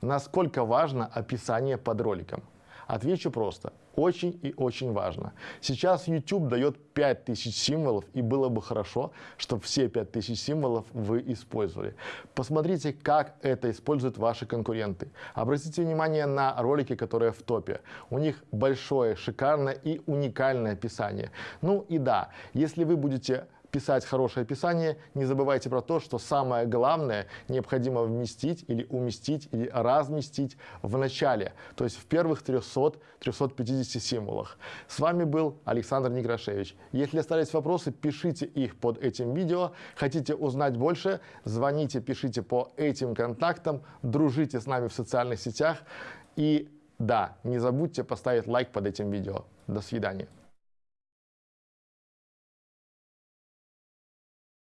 Насколько важно описание под роликом? Отвечу просто. Очень и очень важно. Сейчас YouTube дает 5000 символов, и было бы хорошо, чтобы все 5000 символов вы использовали. Посмотрите, как это используют ваши конкуренты. Обратите внимание на ролики, которые в топе. У них большое, шикарное и уникальное описание. Ну и да, если вы будете писать хорошее описание, не забывайте про то, что самое главное необходимо вместить или уместить или разместить в начале, то есть в первых 300-350 символах. С вами был Александр Некрашевич. Если остались вопросы, пишите их под этим видео. Хотите узнать больше, звоните, пишите по этим контактам, дружите с нами в социальных сетях. И да, не забудьте поставить лайк под этим видео. До свидания.